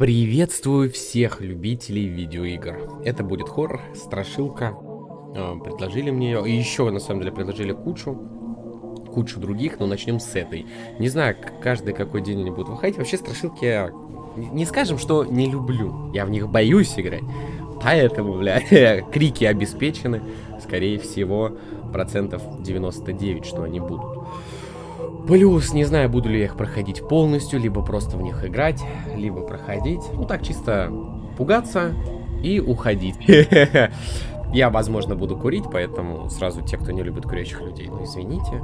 Приветствую всех любителей видеоигр. Это будет хоррор, страшилка. Э, предложили мне ее. И еще, на самом деле, предложили кучу. Кучу других, но начнем с этой. Не знаю, каждый какой день они будут выходить. Вообще, страшилки я... Не скажем, что не люблю. Я в них боюсь играть. Поэтому, бля, крики обеспечены. Скорее всего, процентов 99, что они будут. Плюс, не знаю, буду ли я их проходить полностью, либо просто в них играть, либо проходить. Ну, так чисто пугаться и уходить. Я, возможно, буду курить, поэтому сразу те, кто не любит курящих людей, ну, извините.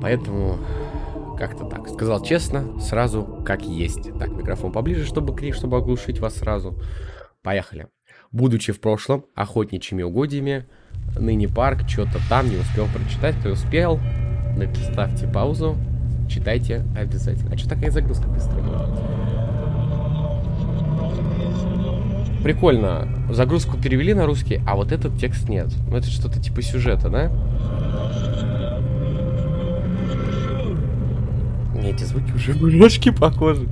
Поэтому как-то так. Сказал честно, сразу как есть. Так, микрофон поближе, чтобы крик, чтобы оглушить вас сразу. Поехали. Будучи в прошлом охотничьими угодьями, ныне парк, что-то там не успел прочитать, кто успел, ставьте паузу, читайте обязательно. А что такая загрузка быстрая? Прикольно. Загрузку перевели на русский, а вот этот текст нет. Ну, это что-то типа сюжета, да? Мне эти звуки уже немножко похожи.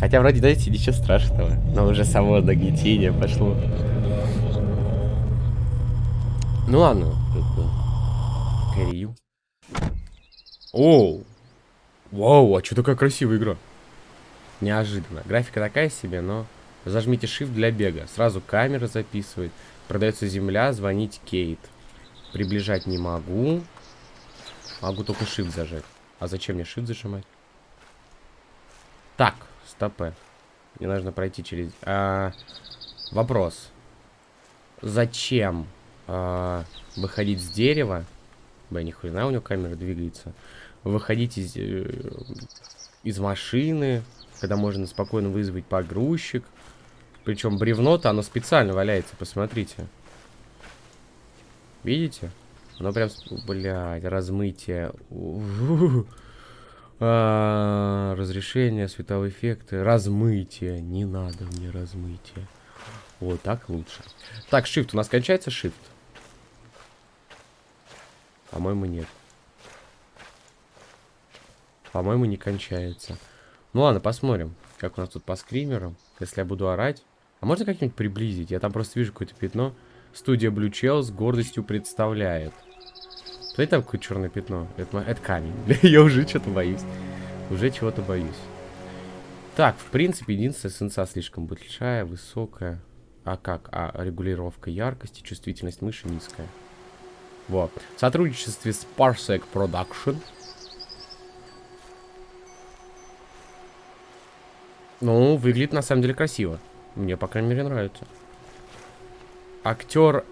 Хотя вроде, знаете, ничего страшного. Но уже само нагнетение пошло. Ну ладно. Корию. Оу. Вау, а что такая красивая игра? Неожиданно. Графика такая себе, но... Зажмите Shift для бега. Сразу камера записывает. Продается земля, звонить Кейт. Приближать не могу. Могу только Shift зажать. А зачем мне Shift зажимать? Так, стопы. Мне нужно пройти через... А, вопрос. Зачем а, выходить с дерева? Бля, ни хрена у него камера двигается. Выходить из, э, из машины, когда можно спокойно вызвать погрузчик. Причем бревно-то, оно специально валяется, посмотрите. Видите? Оно прям, блядь, размытие. А, разрешение, световые эффекты, размытие. Не надо мне размытие. Вот так лучше. Так, shift. У нас кончается shift. По-моему, нет. По-моему, не кончается. Ну ладно, посмотрим, как у нас тут по скримерам. Если я буду орать. А можно как-нибудь приблизить? Я там просто вижу какое-то пятно. Студия Blue Chell с гордостью представляет. Смотрите, там какое черное пятно. Это, это камень. я уже что-то боюсь. Уже чего-то боюсь. Так, в принципе, единственная сенса слишком большая, высокая. А как? А регулировка яркости, чувствительность мыши низкая. Вот. В сотрудничестве с Parsec Production. Ну, выглядит на самом деле красиво. Мне, по крайней мере, нравится. Актер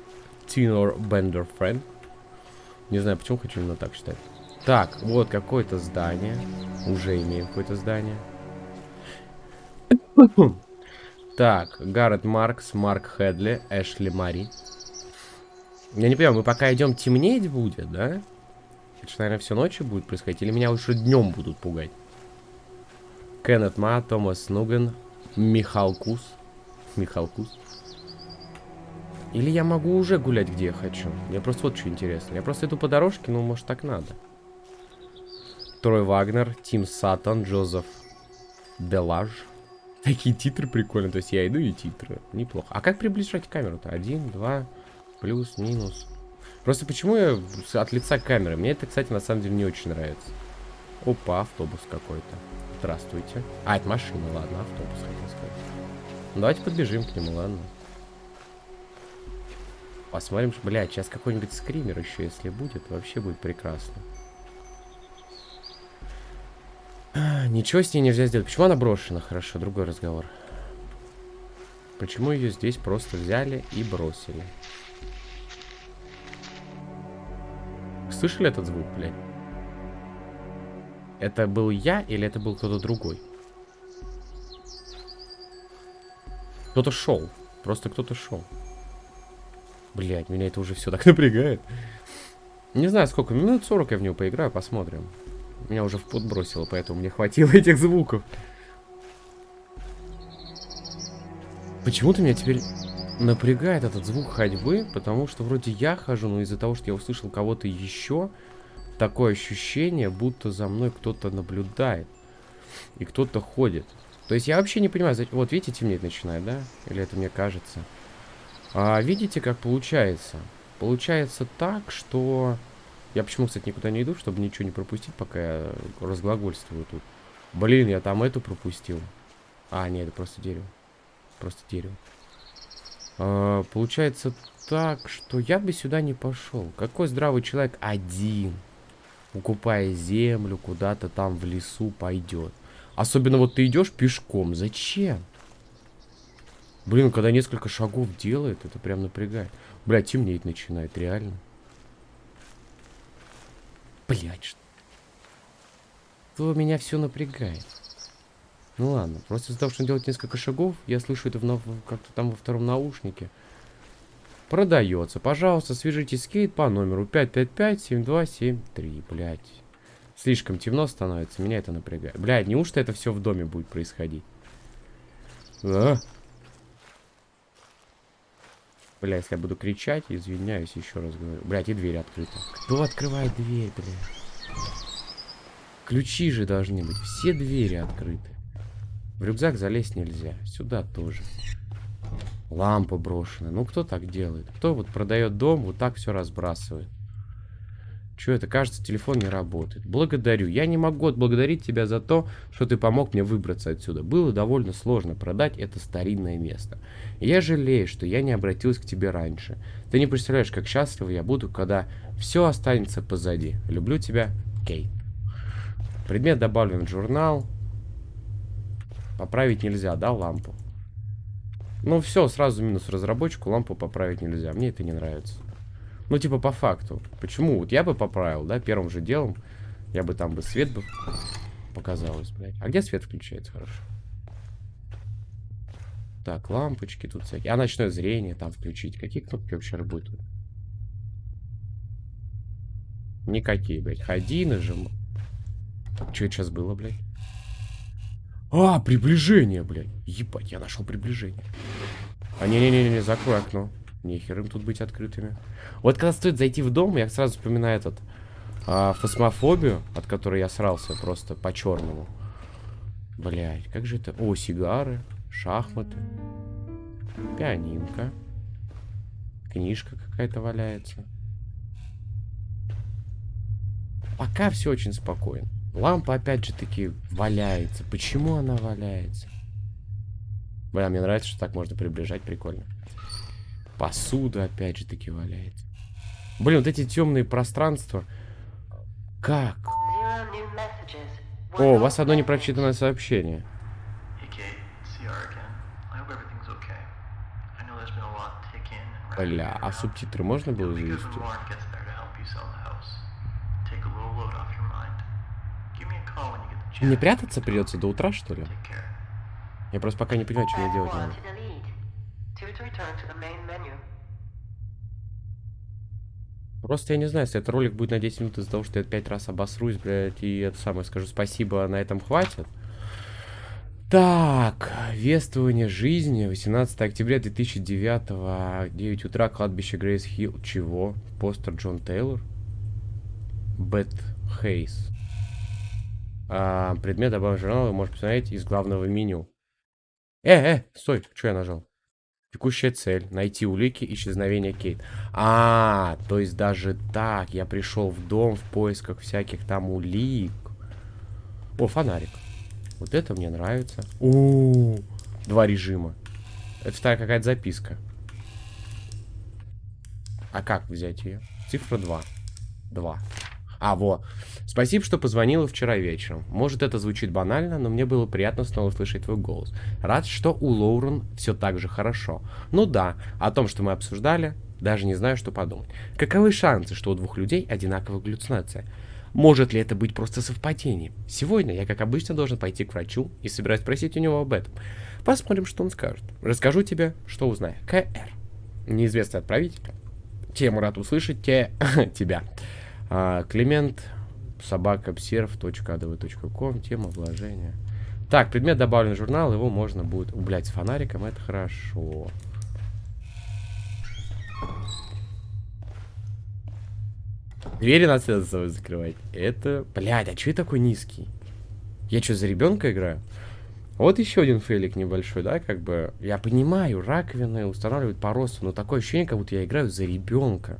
Тинор Бендерфрен. Не знаю, почему хочу именно так считать. Так, вот какое-то здание. Уже имеем какое-то здание. Так, Гаррет Маркс, Марк Хедли, Эшли Мари. Я не понимаю, мы пока идем темнеть будет, да? Это же, наверное, все ночью будет происходить. Или меня лучше днем будут пугать? Кеннет Ма, Томас Нуген, Михал Кус. Михал Кус. Или я могу уже гулять, где я хочу? Мне просто вот что интересно. Я просто иду по дорожке, ну, может, так надо. Трой Вагнер, Тим Саттон, Джозеф Делаж. Такие титры прикольные. То есть я иду и титры. Неплохо. А как приближать камеру-то? Один, два... Плюс, минус. Просто почему я от лица камеры? Мне это, кстати, на самом деле не очень нравится. Опа, автобус какой-то. Здравствуйте. А, это машина, ладно, автобус хотел сказать. Ну, давайте подбежим к нему, ладно. Посмотрим, что, блядь, сейчас какой-нибудь скример еще, если будет, вообще будет прекрасно. Ничего с ней нельзя сделать. Почему она брошена? Хорошо, другой разговор. Почему ее здесь просто взяли и бросили? Слышали этот звук, блядь? Это был я или это был кто-то другой? Кто-то шел. Просто кто-то шел. Блять, меня это уже все так напрягает. Не знаю, сколько. Минут 40 я в него поиграю, посмотрим. Меня уже в пот бросило, поэтому мне хватило этих звуков. Почему-то меня теперь напрягает этот звук ходьбы, потому что вроде я хожу, но из-за того, что я услышал кого-то еще, такое ощущение, будто за мной кто-то наблюдает. И кто-то ходит. То есть я вообще не понимаю, вот видите, темнеть начинает, да? Или это мне кажется? А, видите, как получается? Получается так, что... Я почему, кстати, никуда не иду, чтобы ничего не пропустить, пока я разглагольствую тут. Блин, я там эту пропустил. А, нет, это просто дерево. Просто дерево. А, получается так, что я бы сюда не пошел. Какой здравый человек один, укупая землю, куда-то там в лесу пойдет. Особенно вот ты идешь пешком. Зачем? Блин, когда несколько шагов делает, это прям напрягает. Бля, темнеет начинает, реально. Блять, что? То меня все напрягает. Ну ладно, просто из-за того, что он делает несколько шагов, я слышу это как-то там во втором наушнике. Продается. Пожалуйста, свяжитесь с Кейт по номеру 555-7273. Блять. Слишком темно становится, меня это напрягает. Блядь, неужто это все в доме будет происходить? А? Бля, если я буду кричать, извиняюсь, еще раз говорю. Блядь, и дверь открыта. Кто открывает дверь, блядь? Ключи же должны быть. Все двери открыты. В рюкзак залезть нельзя. Сюда тоже. Лампа брошена. Ну, кто так делает? Кто вот продает дом, вот так все разбрасывает? Что это? Кажется, телефон не работает. Благодарю. Я не могу отблагодарить тебя за то, что ты помог мне выбраться отсюда. Было довольно сложно продать это старинное место. Я жалею, что я не обратилась к тебе раньше. Ты не представляешь, как счастлива я буду, когда все останется позади. Люблю тебя, Кейт. Предмет добавлен в журнал. Поправить нельзя, да, лампу? Ну все, сразу минус разработчику, лампу поправить нельзя. Мне это не нравится. Ну, типа, по факту. Почему? Вот я бы поправил, да, первым же делом. Я бы там бы свет бы показалось, блядь. А где свет включается? Хорошо. Так, лампочки тут всякие. А ночное зрение там включить. Какие кнопки вообще работают? Никакие, блядь. Ходи, нажимай. Что сейчас было, блядь? А, приближение, блядь. Ебать, я нашел приближение. А, не-не-не, закрой окно. Нехер им тут быть открытыми. Вот когда стоит зайти в дом, я сразу вспоминаю этот а, фосмофобию, от которой я срался просто по-черному. Блять, как же это? О, сигары, шахматы, пианинка, книжка какая-то валяется. Пока все очень спокойно. Лампа опять же таки валяется. Почему она валяется? Бля, мне нравится, что так можно приближать, прикольно. Посуда опять же таки валяется. Блин, вот эти темные пространства. Как? О, у вас одно непрочитанное сообщение. Бля, а субтитры можно было завести? Мне прятаться придется до утра, что ли? Я просто пока не понимаю, что мне делать надо. Просто я не знаю, если этот ролик будет на 10 минут из-за того, что я 5 раз обосрусь, блядь, и это самое скажу спасибо, на этом хватит. Так, вествование жизни, 18 октября 2009, 9 утра, кладбище Грейс Хилл. Чего? Постер Джон Тейлор? Бет Хейс. А, предмет добавлен журнал, вы можете посмотреть из главного меню. Э, э, стой, что я нажал? Текущая цель. Найти улики исчезновения Кейт. А, то есть даже так. Я пришел в дом в поисках всяких там улик. О, фонарик. Вот это мне нравится. О, два режима. Это вторая какая-то записка. А как взять ее? Цифра 2. 2. А, во. Спасибо, что позвонила вчера вечером. Может, это звучит банально, но мне было приятно снова слышать твой голос. Рад, что у Лоурен все так же хорошо. Ну да, о том, что мы обсуждали, даже не знаю, что подумать. Каковы шансы, что у двух людей одинаковая галлюцинация? Может ли это быть просто совпадением? Сегодня я, как обычно, должен пойти к врачу и собираюсь спросить у него об этом. Посмотрим, что он скажет. Расскажу тебе, что узнаю. КР. Неизвестный отправитель. Тему рад услышать те... тебя. А, Климент собакобсерв.адв.ком Тема вложения. Так, предмет добавлен в журнал, его можно будет... Блять, с фонариком это хорошо. Двери надо за собой закрывать. Это... Блядь, а что я такой низкий? Я что, за ребенка играю? Вот еще один фейлик небольшой, да, как бы. Я понимаю, раковины устанавливают по росту, но такое ощущение, как будто я играю за ребенка.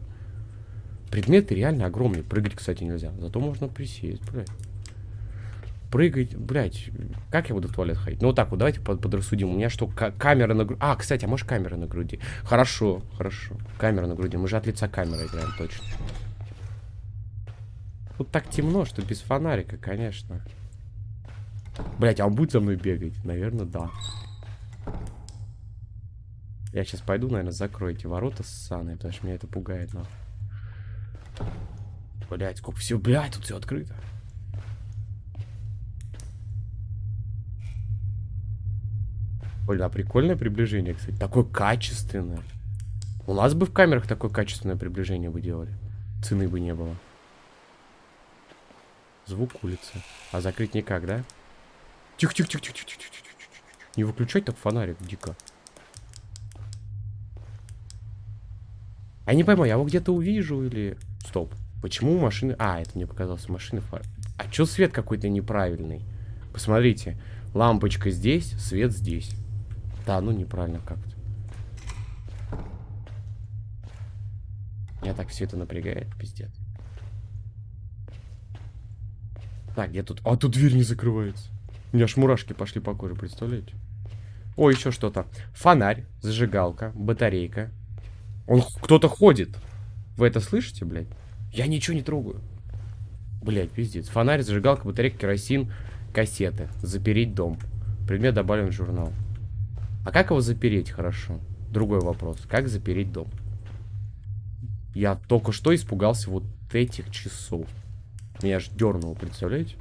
Предметы реально огромные. Прыгать, кстати, нельзя. Зато можно присесть, блядь. Прыгать, блядь. Как я буду в туалет ходить? Ну вот так вот, давайте под, подрассудим. У меня что, камера на груди? А, кстати, а может камера на груди? Хорошо, хорошо. Камера на груди. Мы же от лица камеры играем, точно. Тут так темно, что без фонарика, конечно. Блять, а он будет за мной бегать? Наверное, да. Я сейчас пойду, наверное, закрою эти ворота ссаные, потому что меня это пугает, нахуй. Блять, сколько все, блять, тут все открыто. Блин, а прикольное приближение, кстати. Такое качественное. У нас бы в камерах такое качественное приближение бы делали. Цены бы не было. Звук улицы. А закрыть никак, да? Тихо, тихо, тихо, тихо, тихо, тихо, тихо, тихо. Не выключать так фонарик, дико. Я не пойму, я его где-то увижу или... Стоп. Почему машины... А, это мне показалось машины фар. А чё свет какой-то неправильный? Посмотрите. Лампочка здесь, свет здесь. Да, ну неправильно как-то. Меня так все это напрягает, пиздец. Так, где тут... А, тут дверь не закрывается. У меня аж мурашки пошли по коже, представляете? О, еще что-то. Фонарь, зажигалка, батарейка. Он кто-то ходит. Вы это слышите, блядь? Я ничего не трогаю. Блядь, пиздец. Фонарь, зажигалка, батарейка, керосин, кассеты. Запереть дом. Предмет добавлен в журнал. А как его запереть хорошо? Другой вопрос. Как запереть дом? Я только что испугался вот этих часов. Меня аж дернуло, представляете?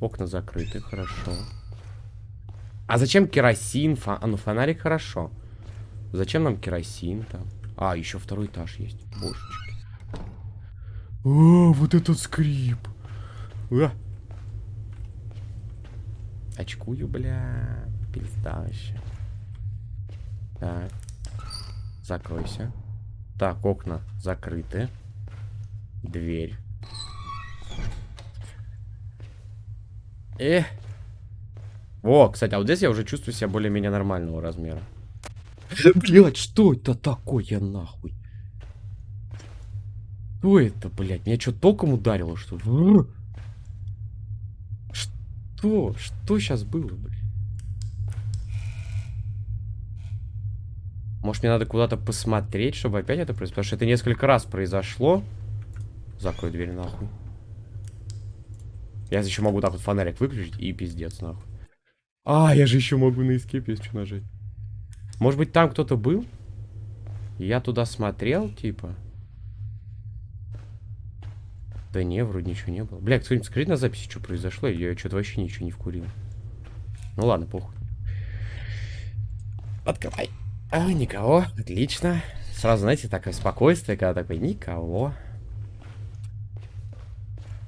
Окна закрыты, хорошо. А зачем керосин? Фа... А, ну фонарик хорошо. Зачем нам керосин там? А, еще второй этаж есть. Божечки. О, вот этот скрип. А. Очкую, бля. Пизда вообще. Так. Закройся. Так, окна закрыты. Дверь. Э. О, кстати, а вот здесь я уже чувствую себя более-менее нормального размера. Блять, что это такое, нахуй? Что это, блядь? Меня что, током ударило, что? Что? Что сейчас было, блядь? Может, мне надо куда-то посмотреть, чтобы опять это произошло? Потому что это несколько раз произошло. Закрой дверь, нахуй. Я еще могу так вот фонарик выключить и пиздец, нахуй. А, я же еще могу на эскейп, если что, нажать. Может быть, там кто-то был? Я туда смотрел, типа. Да не, вроде ничего не было. Бля, кто-нибудь скажите на записи, что произошло. Я что-то вообще ничего не вкурил. Ну ладно, похуй. Открывай. А, никого. Отлично. Сразу, знаете, такое спокойствие, когда такой, никого.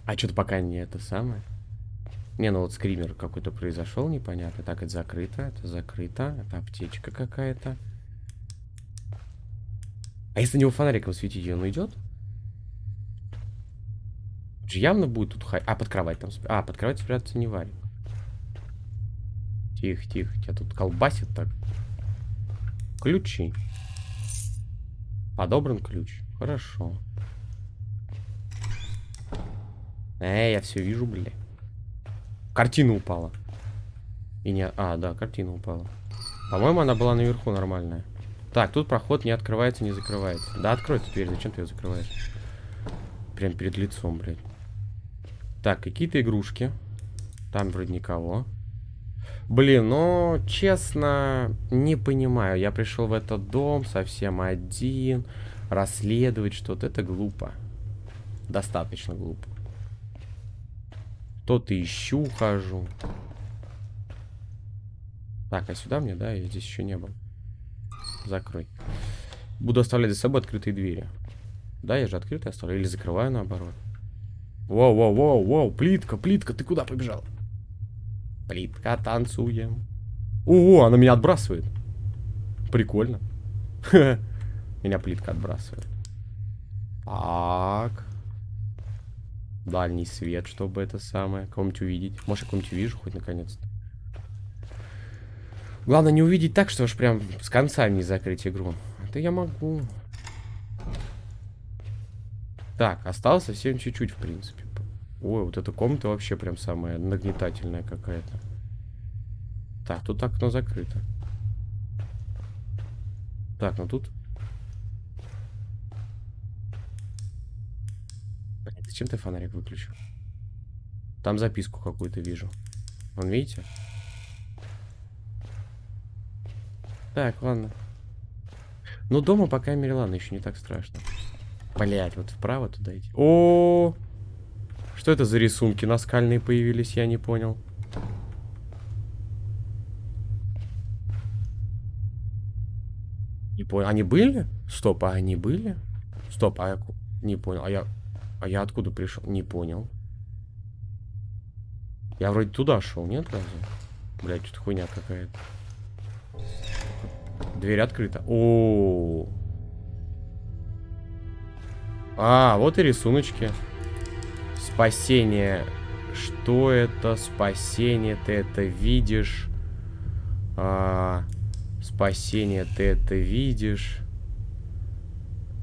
А что-то пока не это самое. Не, ну вот скример какой-то произошел, непонятно. Так, это закрыто, это закрыто. Это аптечка какая-то. А если на него фонариком светить, он уйдет? Явно будет тут хай... А, под кровать там... А, под кровать спрятаться не варит. Тихо, тихо. Тебя тут колбасит так. Ключи. Подобран ключ. Хорошо. Эй, я все вижу, бля. Картина упала. И не... А, да, картина упала. По-моему, она была наверху нормальная. Так, тут проход не открывается, не закрывается. Да, открой эту дверь, зачем ты ее закрываешь? Прям перед лицом, блядь. Так, какие-то игрушки. Там вроде никого. Блин, ну, честно, не понимаю. Я пришел в этот дом совсем один. Расследовать что-то. Это глупо. Достаточно глупо. Что-то ищу, хожу. Так, а сюда мне, да? Я здесь еще не был. Закрой. Буду оставлять за собой открытые двери. Да, я же открытые оставляю. Или закрываю наоборот. Воу, воу, воу, воу, плитка, плитка, ты куда побежал? Плитка, танцуем. О, она меня отбрасывает. Прикольно. Меня плитка отбрасывает. Так. Дальний свет, чтобы это самое. Кого-нибудь увидеть. Может, я кого-нибудь увижу хоть наконец-то. Главное не увидеть так, что уж прям с конца не закрыть игру. Это я могу. Так, осталось совсем чуть-чуть, в принципе. Ой, вот эта комната вообще прям самая нагнетательная какая-то. Так, тут окно закрыто. Так, ну тут... зачем ты фонарик выключил? Там записку какую-то вижу. Вон, видите? Так, ладно. Ну, дома, по крайней мере, ладно, еще не так страшно. Блять, вот вправо туда идти. О, -о, О! Что это за рисунки наскальные появились, я не понял. Не понял. Они были? Стоп, а они были? Стоп, а я... Не понял. А я... А я откуда пришел? Не понял. Я вроде туда шел, нет разве? Блять, что-то хуйня какая-то. Дверь открыта. О, -о, О. А, вот и рисуночки. Спасение. Что это? Спасение. Ты это видишь. А, спасение. Ты это видишь.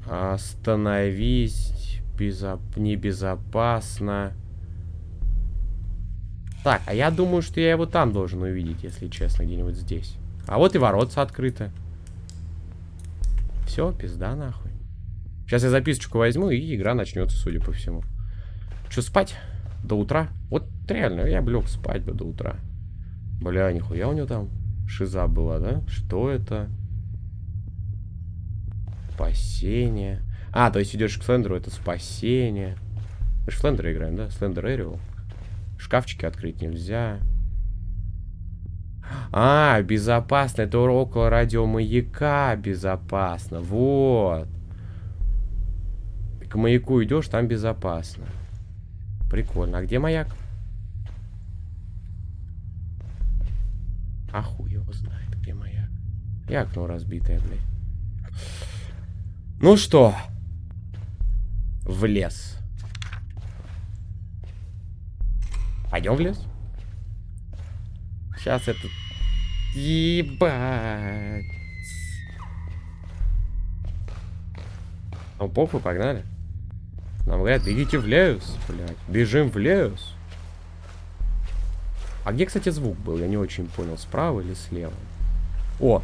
Остановись. Безоп... Небезопасно. Так, а я думаю, что я его там должен увидеть, если честно, где-нибудь здесь. А вот и воротца открыты. Все, пизда нахуй. Сейчас я записочку возьму, и игра начнется, судя по всему. Что, спать? До утра? Вот реально, я бы лег спать бы до утра. Бля, нихуя у него там шиза была, да? Что это? Спасение. А, то есть идешь к Слендеру, это спасение. Мы же Слендера играем, да? Слендер Эриол. Шкафчики открыть нельзя. А, безопасно. Это около радиомаяка безопасно. Вот. К маяку идешь, там безопасно. Прикольно. А где маяк? А его знает, где маяк. И окно разбитое, блядь. Ну что? В лес. Пойдем в лес? Сейчас это... Ебать. Ну, похуй, погнали. Нам говорят, бегите в лес, блядь. Бежим в лес. А где, кстати, звук был? Я не очень понял, справа или слева? О!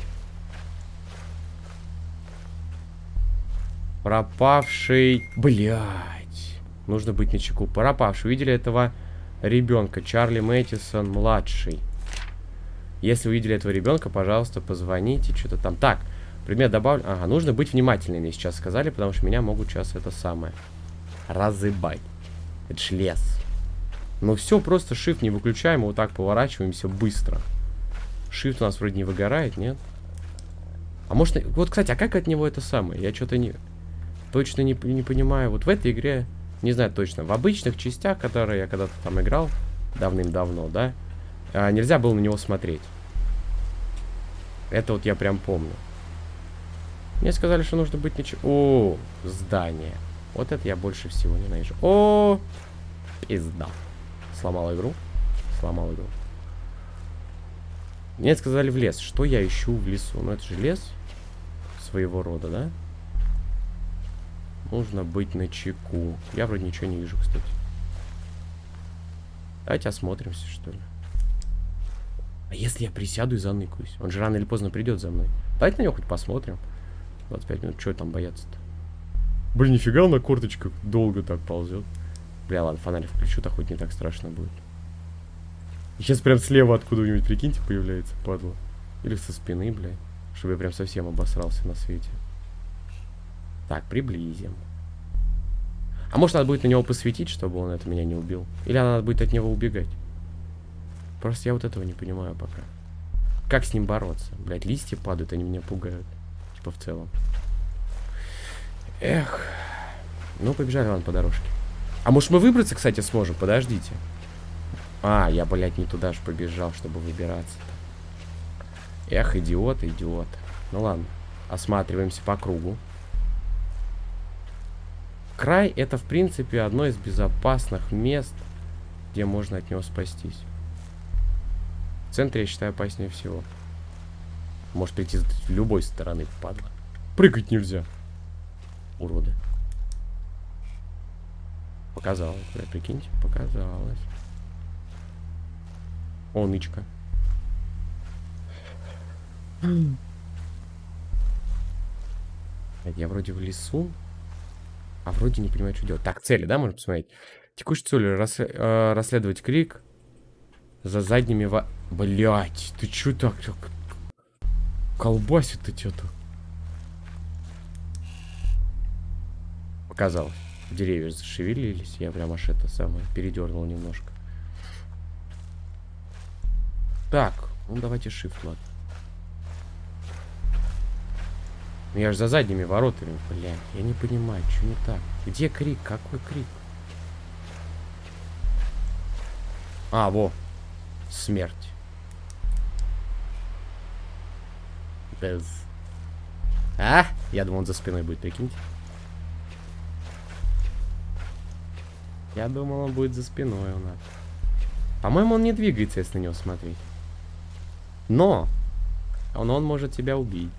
Пропавший... Блядь. Нужно быть на чеку. Пропавший. Видели этого ребенка? Чарли Мэттисон младший. Если увидели этого ребенка, пожалуйста, позвоните. Что-то там. Так, предмет добавлен. Ага, нужно быть внимательными, сейчас сказали, потому что меня могут сейчас это самое разыбать. Это ж лес. Ну все, просто shift не выключаем, вот так поворачиваемся быстро. Shift у нас вроде не выгорает, нет? А может... Вот, кстати, а как от него это самое? Я что-то не... Точно не, не понимаю. Вот в этой игре, не знаю точно, в обычных частях, которые я когда-то там играл, давным-давно, да, а, нельзя было на него смотреть. Это вот я прям помню. Мне сказали, что нужно быть ничего... О, здание. Вот это я больше всего ненавижу. О, пизда. Сломал игру. Сломал игру. Мне сказали в лес. Что я ищу в лесу? Ну, это же лес своего рода, да? Нужно быть на чеку. Я вроде ничего не вижу, кстати. Давайте осмотримся, что ли. А если я присяду и заныкаюсь? Он же рано или поздно придет за мной. Давайте на него хоть посмотрим. 25 минут. Что там бояться-то? Блин, нифига он на корточках долго так ползет. Бля, ладно, фонарик включу, так хоть не так страшно будет. сейчас прям слева откуда-нибудь, прикиньте, появляется, падла. Или со спины, бля. Чтобы я прям совсем обосрался на свете. Так, приблизим. А может надо будет на него посветить, чтобы он это меня не убил? Или надо будет от него убегать? Просто я вот этого не понимаю пока. Как с ним бороться? Блять, листья падают, они меня пугают. Типа в целом. Эх. Ну, побежали, ладно, по дорожке. А может мы выбраться, кстати, сможем? Подождите. А, я, блядь, не туда же побежал, чтобы выбираться. -то. Эх, идиот, идиот. Ну ладно. Осматриваемся по кругу. Край это, в принципе, одно из безопасных мест, где можно от него спастись. В центре, я считаю, опаснее всего. Может прийти с любой стороны, падла. Прыгать нельзя. Уроды. Показалось, бля, прикиньте, показалось. О, нычка. Я вроде в лесу, а вроде не понимаю, что делать. Так, цели, да, можно посмотреть? Текущей целью рас, э, расследовать крик за задними во... Блять, ты чё так, так колбасит-то что-то? Показалось. Деревья зашевелились, я прям аж это самое передернул немножко. Так, ну давайте shift, ладно. Ну я же за задними воротами, блядь. Я не понимаю, что не так. Где крик? Какой крик? А, во. Смерть. Без. А? Я думал, он за спиной будет, прикиньте. Я думал, он будет за спиной у нас. По-моему, он не двигается, если на него смотреть. Но! Он, он может тебя убить,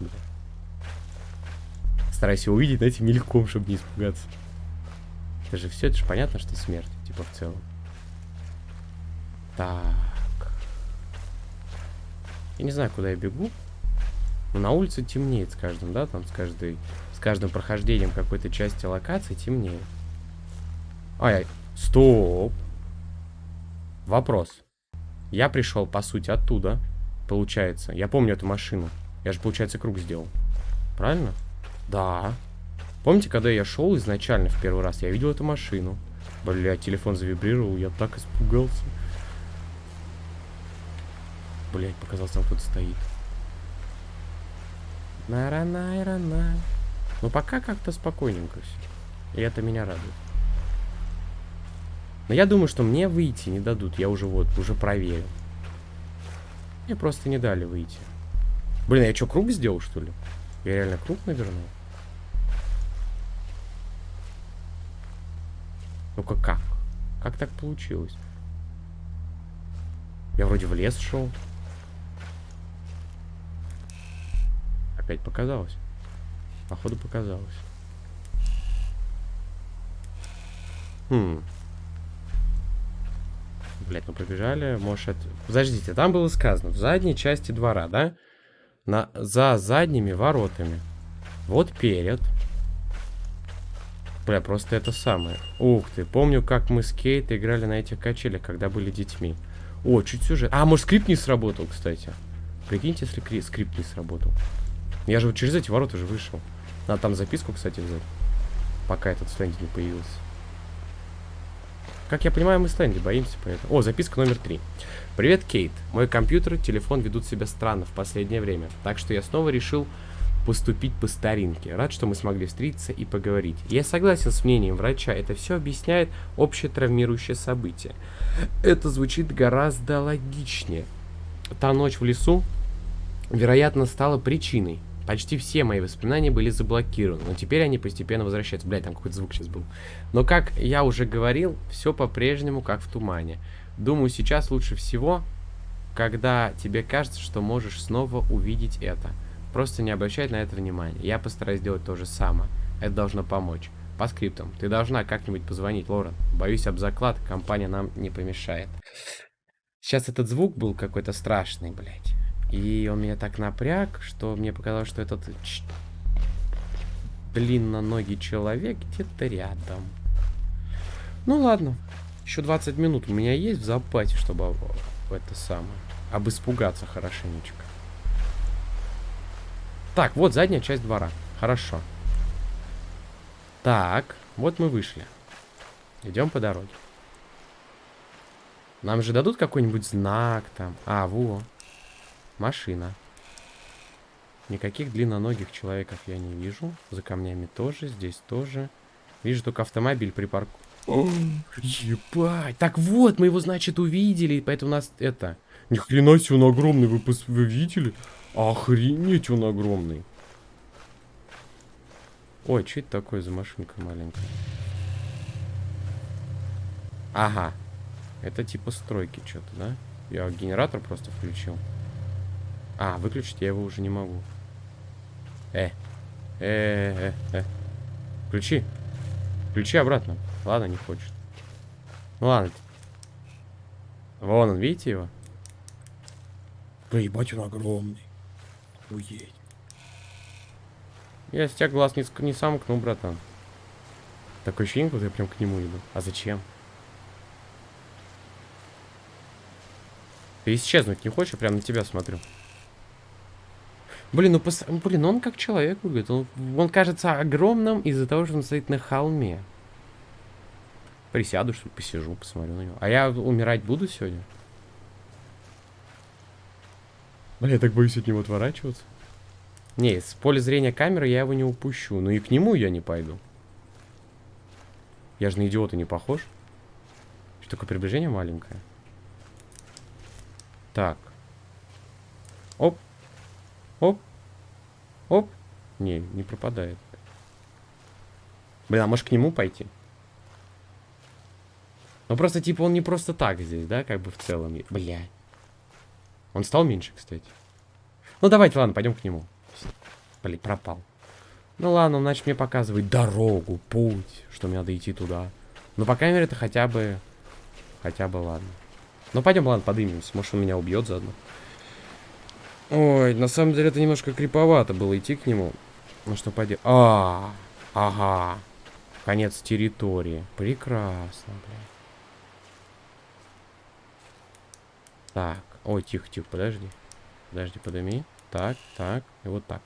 бля. Старайся увидеть, знаете, мельком, чтобы не испугаться. Это же все, это же понятно, что смерть, типа, в целом. Так. Я не знаю, куда я бегу. Но на улице темнеет с каждым, да, там с каждой, с каждым прохождением какой-то части локации темнеет. Ай, стоп. Вопрос. Я пришел, по сути, оттуда. Получается. Я помню эту машину. Я же, получается, круг сделал. Правильно? Да. Помните, когда я шел изначально в первый раз, я видел эту машину. Бля, телефон завибрировал, я так испугался. Блять, показалось, там кто-то стоит. Нара-найра-на. Ну, пока как-то спокойненько все. И это меня радует. Но я думаю, что мне выйти не дадут. Я уже вот, уже проверил. Мне просто не дали выйти. Блин, я что, круг сделал, что ли? Я реально круг навернул? Ну-ка, как? Как так получилось? Я вроде в лес шел. Опять показалось. Походу показалось. Хм. Блять, ну побежали. Может, Подождите, там было сказано. В задней части двора, да? На... За задними воротами. Вот перед. Бля, просто это самое. Ух ты, помню, как мы с Кейт играли на этих качелях, когда были детьми. О, чуть сюжет. А, может, скрипт не сработал, кстати. Прикиньте, если скрипт не сработал. Я же вот через эти ворота уже вышел. Надо там записку, кстати, взять. Пока этот стенди не появился. Как я понимаю, мы стенди боимся, поэтому... О, записка номер три. Привет, Кейт. Мой компьютер и телефон ведут себя странно в последнее время. Так что я снова решил поступить по старинке. Рад, что мы смогли встретиться и поговорить. Я согласен с мнением врача, это все объясняет общее травмирующее событие. Это звучит гораздо логичнее. Та ночь в лесу, вероятно, стала причиной. Почти все мои воспоминания были заблокированы, но теперь они постепенно возвращаются. Блять, там какой-то звук сейчас был. Но, как я уже говорил, все по-прежнему как в тумане. Думаю, сейчас лучше всего, когда тебе кажется, что можешь снова увидеть это. Просто не обращай на это внимания. Я постараюсь сделать то же самое. Это должно помочь. По скриптам. Ты должна как-нибудь позвонить, Лорен. Боюсь об заклад, компания нам не помешает. Сейчас этот звук был какой-то страшный, блядь. И он меня так напряг, что мне показалось, что этот длинноногий человек где-то рядом. Ну ладно. Еще 20 минут у меня есть в запасе, чтобы это самое. Об испугаться хорошенечко. Так, вот задняя часть двора. Хорошо. Так, вот мы вышли. Идем по дороге. Нам же дадут какой-нибудь знак там. А, во. Машина. Никаких длинноногих человеков я не вижу. За камнями тоже, здесь тоже. Вижу только автомобиль припарк... О, ебать. Так вот, мы его, значит, увидели, поэтому у нас это... Ни хрена себе, он огромный, вы, вы видели? Охренеть, он огромный. Ой, что это такое за машинка маленькая? Ага. Это типа стройки что-то, да? Я генератор просто включил. А, выключить я его уже не могу. Э. Э, э, э. Включи. Включи обратно. Ладно, не хочет. Ну ладно. Вон он, видите его? Да ебать, он огромный. Уедь. Я с тебя глаз не, не сомкну, братан. Такое ощущение, будто я прям к нему иду. А зачем? Ты исчезнуть не хочешь? Я прям на тебя смотрю. Блин, ну пос... Блин, он как человек выглядит. Он, он кажется огромным из-за того, что он стоит на холме. Присяду, что ли, посижу, посмотрю на него. А я умирать буду сегодня? Бля, я так боюсь от него отворачиваться. Не, с поля зрения камеры я его не упущу. Но и к нему я не пойду. Я же на идиота не похож. Что такое приближение маленькое? Так. Оп. Оп. Оп. Не, не пропадает. Блин, а может к нему пойти? Ну просто типа он не просто так здесь, да, как бы в целом. Бля. Он стал меньше, кстати. Ну давайте, ладно, пойдем к нему. Блин, пропал. Ну ладно, он начал мне показывать дорогу, путь, что мне надо идти туда. Ну, по крайней мере, это хотя бы... Хотя бы ладно. Ну, пойдем, ладно, подымемся. Может, он меня убьет заодно. Ой, на самом деле, это немножко криповато было идти к нему. Ну, что пойдем... А, ага. Конец территории. Прекрасно, блядь. Так. Ой, тихо, тихо, подожди. Подожди, подыми. Так, так, и вот так.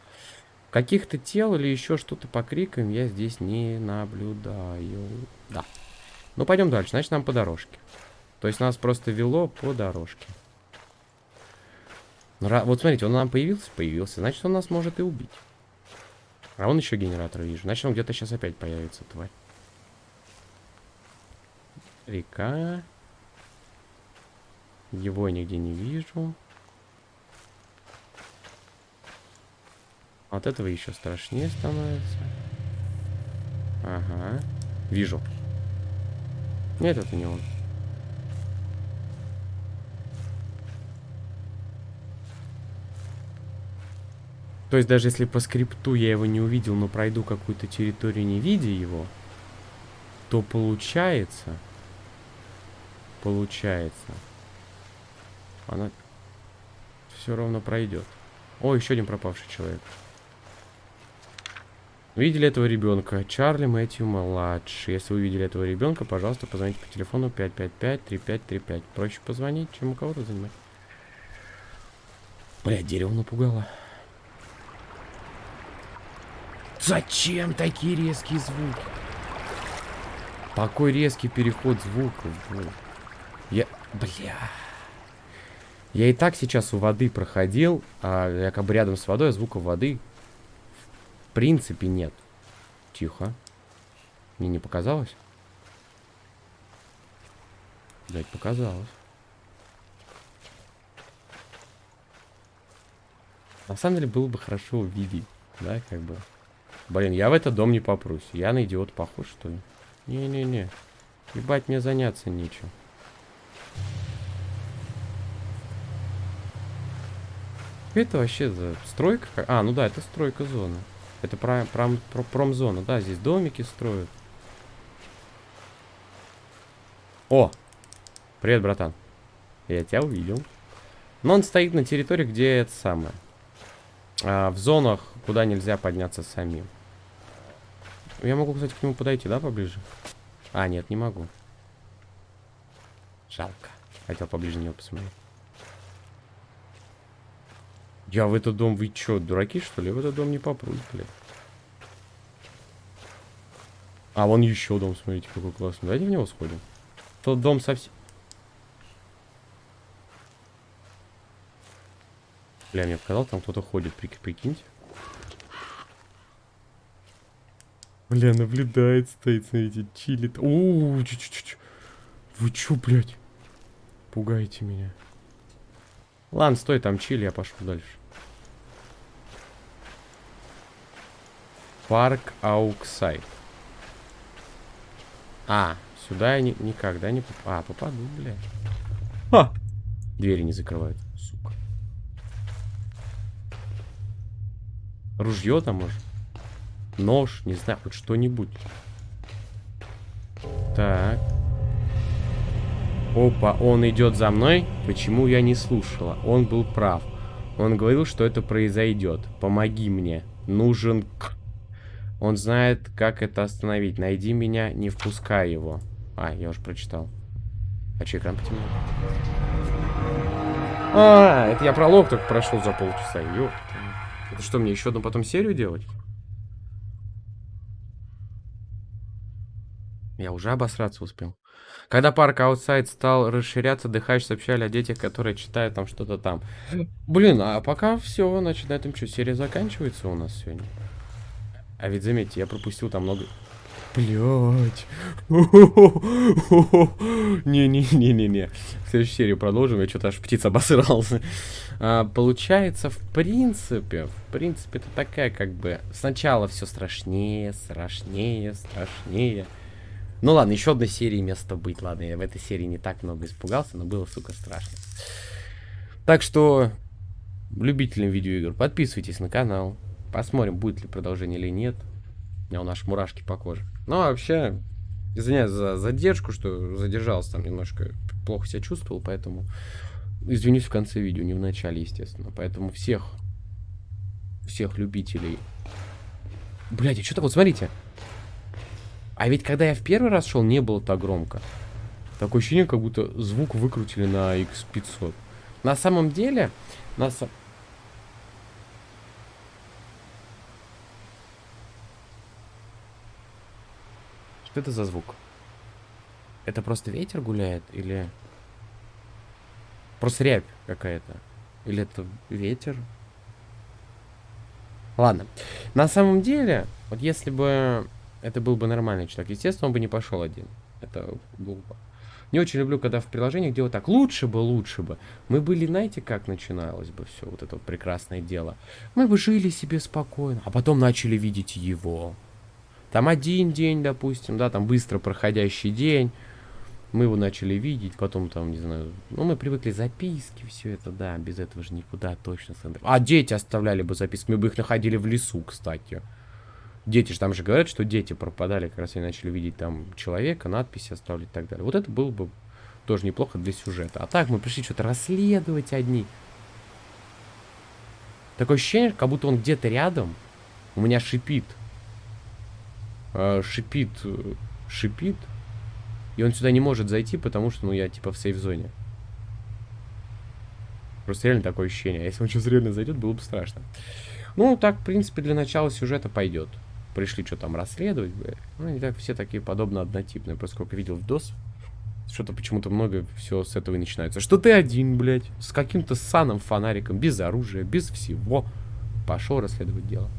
Каких-то тел или еще что-то по крикам я здесь не наблюдаю. Да. Ну, пойдем дальше. Значит, нам по дорожке. То есть нас просто вело по дорожке. Вот смотрите, он нам появился? Появился. Значит, он нас может и убить. А он еще генератор вижу. Значит, он где-то сейчас опять появится, тварь. Река. Его я нигде не вижу. От этого еще страшнее становится. Ага. Вижу. Нет, это не он. То есть даже если по скрипту я его не увидел, но пройду какую-то территорию, не видя его, то получается... Получается... Она все равно пройдет. О, еще один пропавший человек. Видели этого ребенка? Чарли Мэтью младший. Если вы видели этого ребенка, пожалуйста, позвоните по телефону 555-3535. Проще позвонить, чем у кого-то занимать. Бля, дерево напугало. Зачем такие резкие звуки? Такой резкий переход блин. Я... Бля... Я и так сейчас у воды проходил, а я как бы рядом с водой, а звука воды в принципе нет. Тихо. Мне не показалось? Блять, показалось. На самом деле было бы хорошо увидеть, да, как бы. Блин, я в этот дом не попрусь. Я на идиот похож, что ли? Не-не-не. Ебать, мне заняться нечем. Это вообще за стройка? ка- А, ну да, это стройка зоны. Это про, пром- про- промзона. Да, здесь домики строят. О! Привет, братан. Я тебя увидел. Но он стоит на территории, где это самое. А, в зонах, куда нельзя подняться самим. Я могу, кстати, к нему подойти, да, поближе? А, нет, не могу. Жалко. Хотел поближе него посмотреть. Я в этот дом, вы чё, дураки, что ли? В этот дом не попрусь, блядь. А, вон еще дом, смотрите, какой классный. Давайте в него сходим. Тот дом совсем... Бля, мне показалось, там кто-то ходит, прик- прикиньте. Бля, наблюдает, стоит, смотрите, чилит. Чу чу чу чу Вы чё, блядь? Пугаете меня. Ладно, стой там, чили, я пошел дальше. Парк Ауксайд. А, сюда я ни- никогда не попаду. А, попаду, блядь. А! Двери не закрывают, сука. Ружье там, может? Нож, не знаю, хоть что-нибудь. Так. Опа, он идет за мной. Почему я не слушала? Он был прав. Он говорил, что это произойдет. Помоги мне. Нужен. Он знает, как это остановить. Найди меня, не впускай его. А, я уже прочитал. А че экран потемнел? А, это я пролог только прошел за полчаса. Ёпта. Это что, мне еще одну потом серию делать? Я уже обосраться успел. Когда парк Outside стал расширяться, Дыхач сообщали о детях, которые читают там что-то там. Блин, а пока все, значит, на этом что, серия заканчивается у нас сегодня? А ведь заметьте, я пропустил там много... Блять. Не-не-не-не-не. В следующей серии продолжим. Я что-то аж птица обосрался. А, получается, в принципе, в принципе, это такая как бы... Сначала все страшнее, страшнее, страшнее. Ну ладно, еще одной серии место быть. Ладно, я в этой серии не так много испугался, но было, сука, страшно. Так что, любителям видеоигр, подписывайтесь на канал. Посмотрим, будет ли продолжение или нет. У меня у нас мурашки по коже. Ну, а вообще, извиняюсь за задержку, что задержался там немножко, плохо себя чувствовал, поэтому извинюсь в конце видео, не в начале, естественно. Поэтому всех, всех любителей... Блядь, а что-то вот, смотрите. А ведь когда я в первый раз шел, не было так громко. Такое ощущение, как будто звук выкрутили на X500. На самом деле, на самом... Что это за звук? Это просто ветер гуляет или... Просто рябь какая-то. Или это ветер? Ладно. На самом деле, вот если бы это был бы нормальный человек, естественно, он бы не пошел один. Это глупо. Не очень люблю, когда в приложениях делают так. Лучше бы, лучше бы. Мы были, знаете, как начиналось бы все вот это вот прекрасное дело. Мы бы жили себе спокойно, а потом начали видеть его. Там один день, допустим, да, там быстро проходящий день. Мы его начали видеть, потом там, не знаю, ну, мы привыкли записки, все это, да, без этого же никуда точно. А дети оставляли бы записки, мы бы их находили в лесу, кстати. Дети же, там же говорят, что дети пропадали, как раз они начали видеть там человека, надписи оставлять и так далее. Вот это было бы тоже неплохо для сюжета. А так мы пришли что-то расследовать одни. Такое ощущение, как будто он где-то рядом. У меня шипит э, шипит, э, шипит. И он сюда не может зайти, потому что, ну, я типа в сейф-зоне. Просто реально такое ощущение. А если он сейчас реально зайдет, было бы страшно. Ну, так, в принципе, для начала сюжета пойдет. Пришли что там расследовать, блядь. Ну, не так все такие подобно однотипные. Просто сколько видел в DOS, что-то почему-то много все с этого и начинается. Что ты один, блядь, с каким-то саном фонариком, без оружия, без всего. Пошел расследовать дело.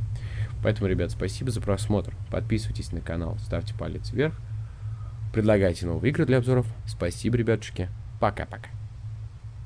Поэтому, ребят, спасибо за просмотр. Подписывайтесь на канал, ставьте палец вверх. Предлагайте новые игры для обзоров. Спасибо, ребятушки. Пока-пока.